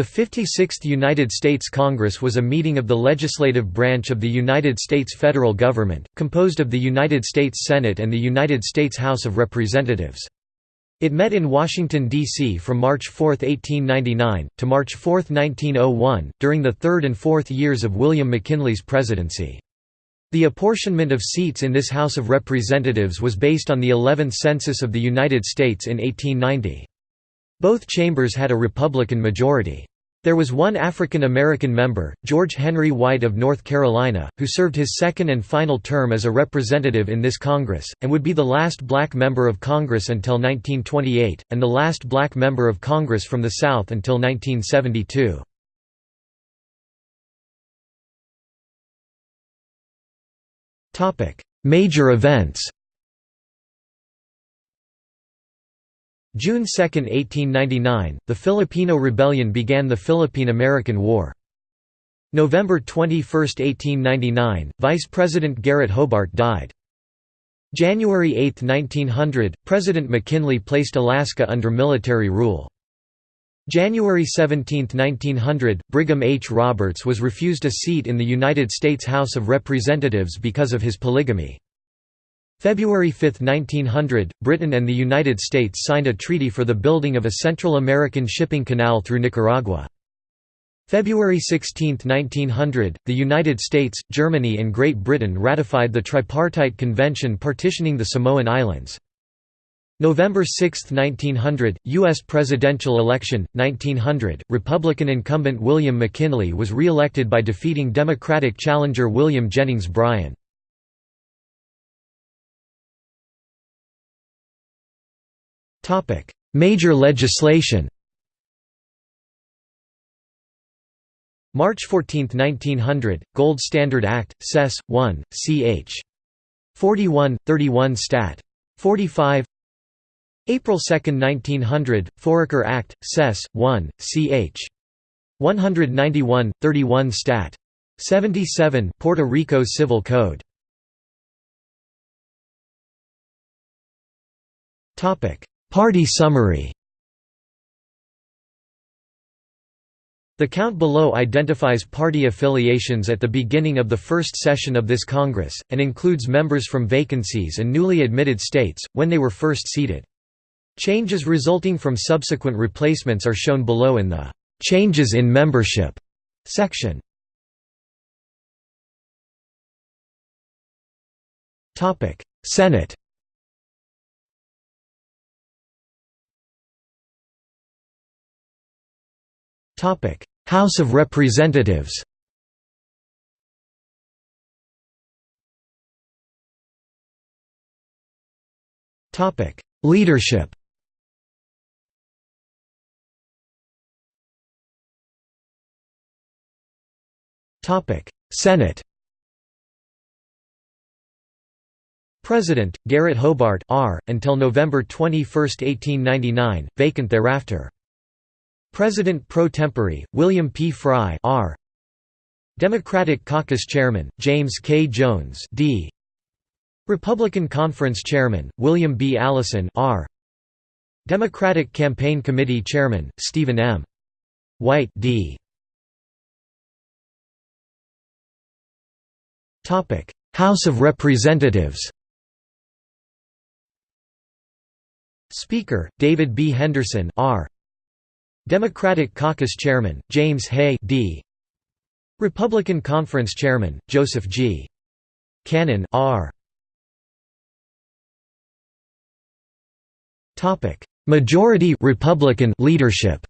The 56th United States Congress was a meeting of the legislative branch of the United States federal government, composed of the United States Senate and the United States House of Representatives. It met in Washington, D.C. from March 4, 1899, to March 4, 1901, during the third and fourth years of William McKinley's presidency. The apportionment of seats in this House of Representatives was based on the 11th Census of the United States in 1890. Both chambers had a Republican majority. There was one African American member, George Henry White of North Carolina, who served his second and final term as a representative in this Congress, and would be the last black member of Congress until 1928, and the last black member of Congress from the South until 1972. Major events June 2, 1899, the Filipino Rebellion began the Philippine–American War. November 21, 1899, Vice President Garrett Hobart died. January 8, 1900, President McKinley placed Alaska under military rule. January 17, 1900, Brigham H. Roberts was refused a seat in the United States House of Representatives because of his polygamy. February 5, 1900, Britain and the United States signed a treaty for the building of a Central American shipping canal through Nicaragua. February 16, 1900, the United States, Germany and Great Britain ratified the Tripartite Convention partitioning the Samoan Islands. November 6, 1900, U.S. presidential election, 1900, Republican incumbent William McKinley was re-elected by defeating Democratic challenger William Jennings Bryan. Major legislation March 14, 1900, Gold Standard Act, Sess. 1, ch. 41, 31 Stat. 45 April 2, 1900, Foraker Act, Sess. 1, ch. 191, 31 Stat. 77 Puerto Rico Civil Code Party summary The count below identifies party affiliations at the beginning of the first session of this Congress, and includes members from vacancies and newly admitted states, when they were first seated. Changes resulting from subsequent replacements are shown below in the "'Changes in Membership' section. Senate House of Representatives Leadership Topic Senate President, Garrett Hobart R. until November 21, 1899, vacant thereafter. President pro tempore, William P. Frye R. Democratic Caucus Chairman, James K. Jones D. Republican Conference Chairman, William B. Allison R. Democratic Campaign Committee Chairman, Stephen M. White D. House of Representatives Speaker, David B. Henderson R. Democratic Caucus Chairman, James Hay D. Republican Conference Chairman, Joseph G. Cannon R. Majority Republican leadership.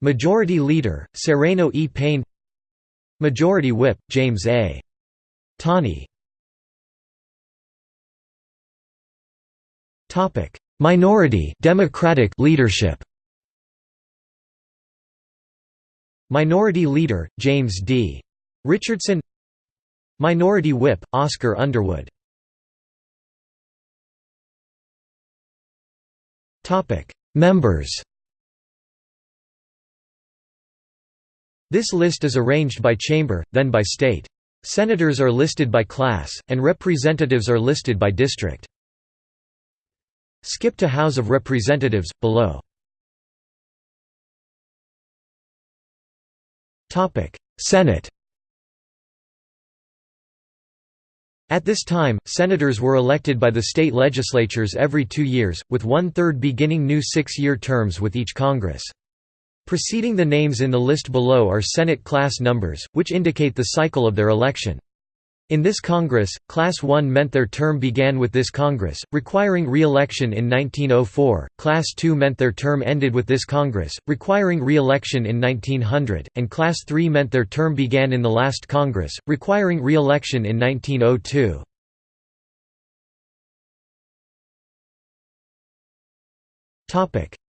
Majority Leader, Sereno E. Payne Majority Whip, James A. Tawney Minority Democratic leadership Minority Leader, James D. Richardson Minority Whip, Oscar Underwood Members This list is arranged by chamber, then by state. Senators are listed by class, and representatives are listed by district. Skip to House of Representatives, below. Senate At this time, senators were elected by the state legislatures every two years, with one-third beginning new six-year terms with each Congress. Preceding the names in the list below are Senate class numbers, which indicate the cycle of their election. In this Congress, Class 1 meant their term began with this Congress, requiring re-election in 1904, Class 2 meant their term ended with this Congress, requiring re-election in 1900, and Class 3 meant their term began in the last Congress, requiring re-election in 1902.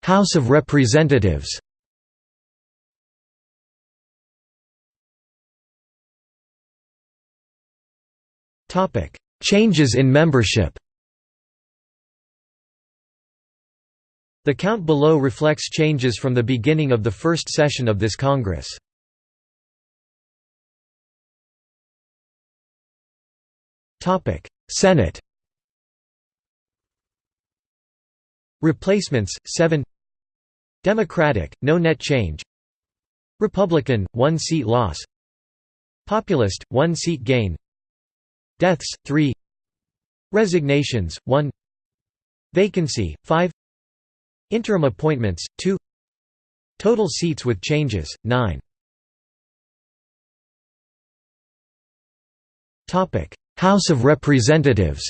House of Representatives Changes in membership The count below reflects changes from the beginning of the first session of this Congress. Senate Replacements 7 Democratic no net change Republican 1 seat loss Populist 1 seat gain Deaths 3 Resignations 1 Vacancy 5 Interim appointments 2 Total seats with changes 9 Topic. House of Representatives.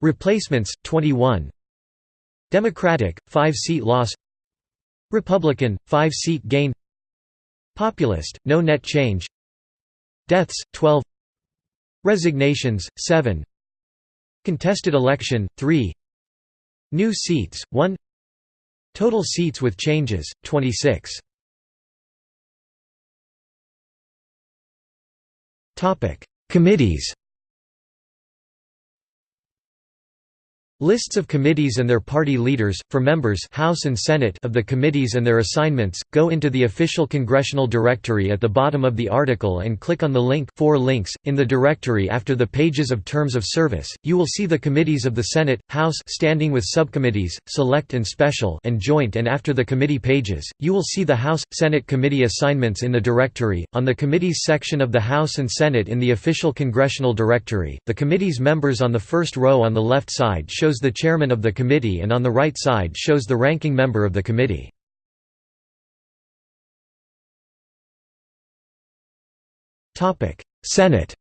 Replacements 21 Democratic 5 seat loss. Republican 5 seat gain. Populist no net change Deaths 12 Resignations 7 Contested election 3 New seats 1 Total seats with changes 26 Topic. Committees Lists of committees and their party leaders, for members House and Senate of the committees and their assignments, go into the official congressional directory at the bottom of the article and click on the link four links. in the directory after the pages of terms of service, you will see the committees of the Senate, House standing with subcommittees, select and special and joint and after the committee pages, you will see the House, Senate committee assignments in the directory, on the committees section of the House and Senate in the official congressional directory, the committee's members on the first row on the left side show shows the chairman of the committee and on the right side shows the ranking member of the committee. Senate.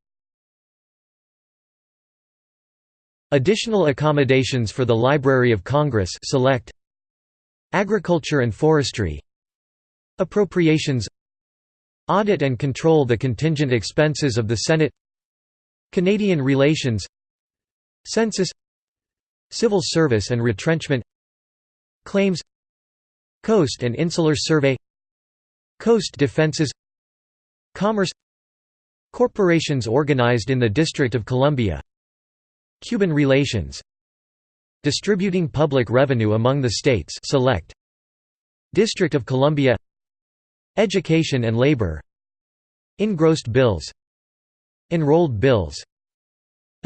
Additional accommodations for the Library of Congress select Agriculture and Forestry. Appropriations. Audit and control the contingent expenses of the Senate. Canadian relations. Census Civil Service and Retrenchment Claims Coast and Insular Survey Coast Defenses Commerce Corporations organized in the District of Columbia Cuban relations Distributing public revenue among the states select District of Columbia Education and labor Engrossed bills Enrolled bills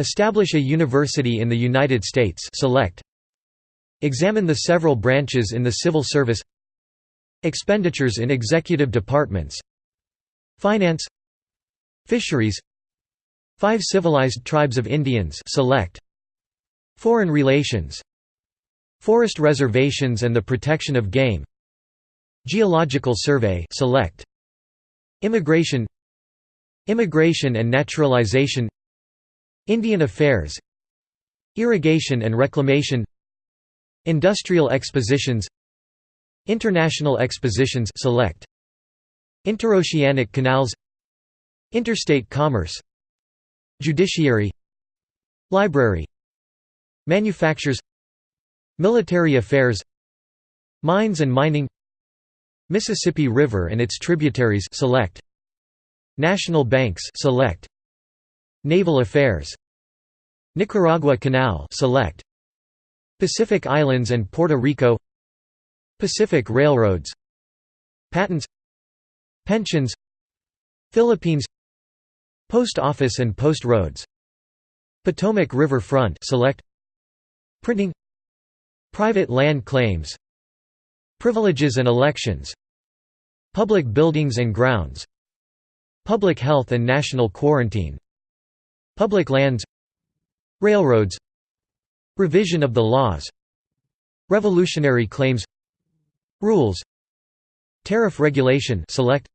Establish a university in the United States select Examine the several branches in the civil service Expenditures in executive departments Finance Fisheries Five civilized tribes of Indians select Foreign relations Forest reservations and the protection of game Geological survey select Immigration Immigration and naturalization Indian Affairs Irrigation and Reclamation Industrial Expositions International Expositions select Interoceanic Canals Interstate Commerce Judiciary Library Manufactures Military Affairs Mines and Mining Mississippi River and its tributaries select National Banks select Naval Affairs Nicaragua Canal select Pacific Islands and Puerto Rico Pacific Railroads Patents Pensions Philippines Post Office and Post Roads Potomac River Front select Printing Private land claims Privileges and elections Public buildings and grounds Public health and national quarantine Public lands Railroads. Revision of the laws. Revolutionary claims. Rules. Tariff regulation select.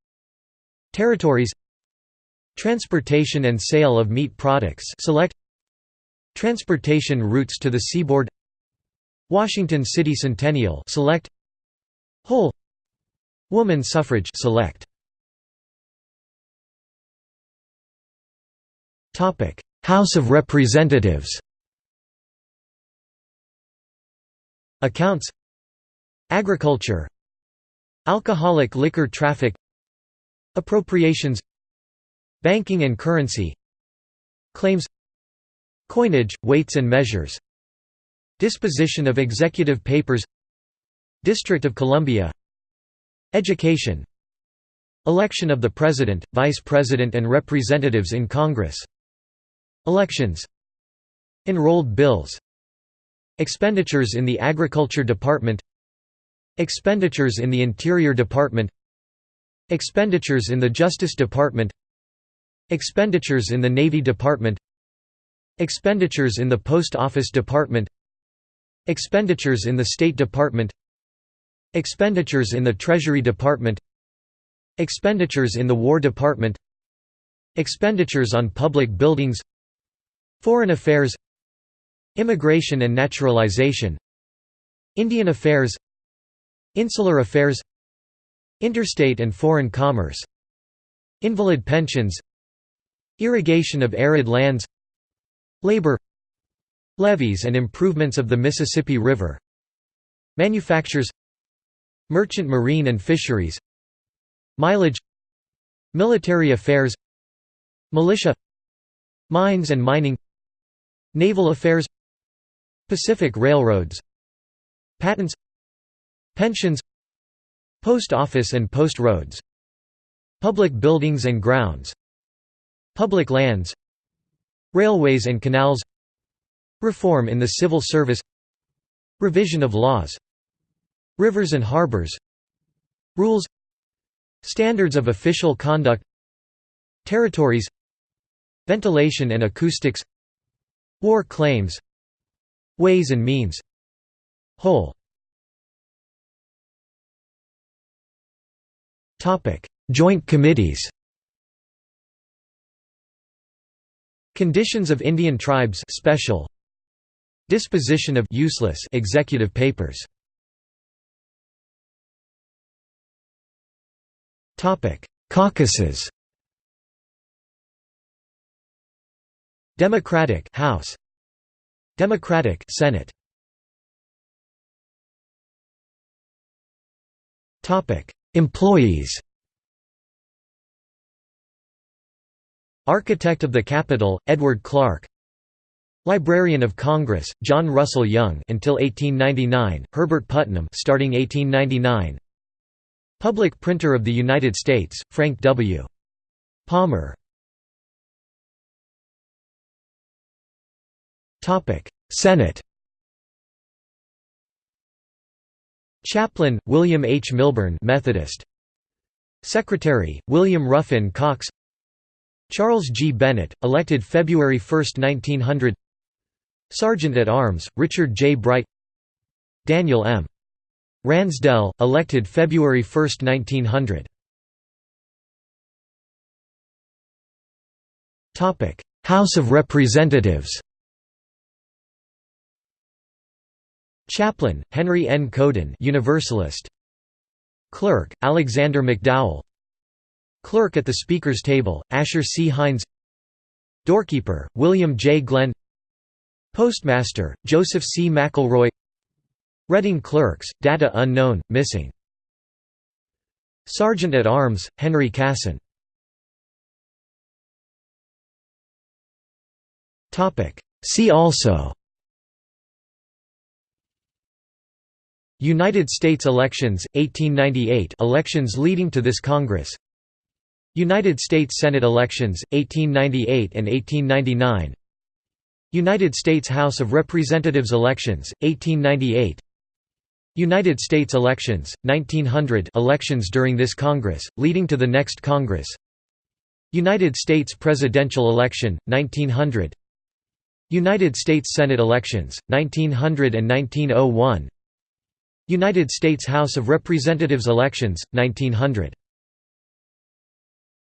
Territories. Transportation and sale of meat products select. Transportation routes to the seaboard. Washington City Centennial select. Whole. Woman suffrage select. Topic House of Representatives. Accounts. Agriculture. Alcoholic liquor traffic. Appropriations. Banking and currency. Claims. Coinage, weights and measures. Disposition of executive papers. District of Columbia. Education. Election of the President, Vice President and Representatives in Congress Elections Enrolled bills Expenditures in the Agriculture Department Expenditures in the Interior Department Expenditures in the Justice Department Expenditures in the Navy Department Expenditures in the Post Office Department Expenditures in the State Department Expenditures in the Treasury Department Expenditures in the War Department Expenditures on public buildings Foreign affairs Immigration and naturalization Indian affairs Insular affairs Interstate and foreign commerce Invalid pensions Irrigation of arid lands Labor Levees and improvements of the Mississippi River Manufactures Merchant marine and fisheries Mileage Military affairs Militia Mines and mining Naval affairs Pacific Railroads Patents Pensions Post office and post roads Public buildings and grounds Public lands Railways and canals Reform in the civil service Revision of laws Rivers and harbors Rules Standards of official conduct Territories Ventilation and acoustics War claims Ways and means Whole. Joint committees. Conditions of Indian tribes special. Disposition of useless executive papers. Caucuses Democratic House. Democratic Senate. Topic. Employees. Architect of the Capitol, Edward Clark. Librarian of Congress, John Russell Young until 1899, Herbert Putnam starting 1899 Public Printer of the United States, Frank W. Palmer Senate Chaplain, William H. Milburn Methodist. Secretary, William Ruffin Cox Charles G. Bennett, elected February 1, 1900 Sergeant at Arms, Richard J. Bright Daniel M. Ransdell, elected February 1, 1900 House of Representatives Chaplain, Henry N. Couden Universalist. Clerk, Alexander McDowell Clerk at the Speaker's table, Asher C. Hinds Doorkeeper, William J. Glenn Postmaster, Joseph C. McElroy Reading Clerks, data unknown, missing Sergeant at Arms, Henry Casson See also United States elections, 1898 elections leading to this Congress. United States Senate elections, 1898 and 1899 United States House of Representatives elections, 1898 United States elections, 1900 elections during this Congress, leading to the next Congress. United States presidential election, 1900 United States Senate elections, 1900 and 1901 United States House of Representatives elections, 1900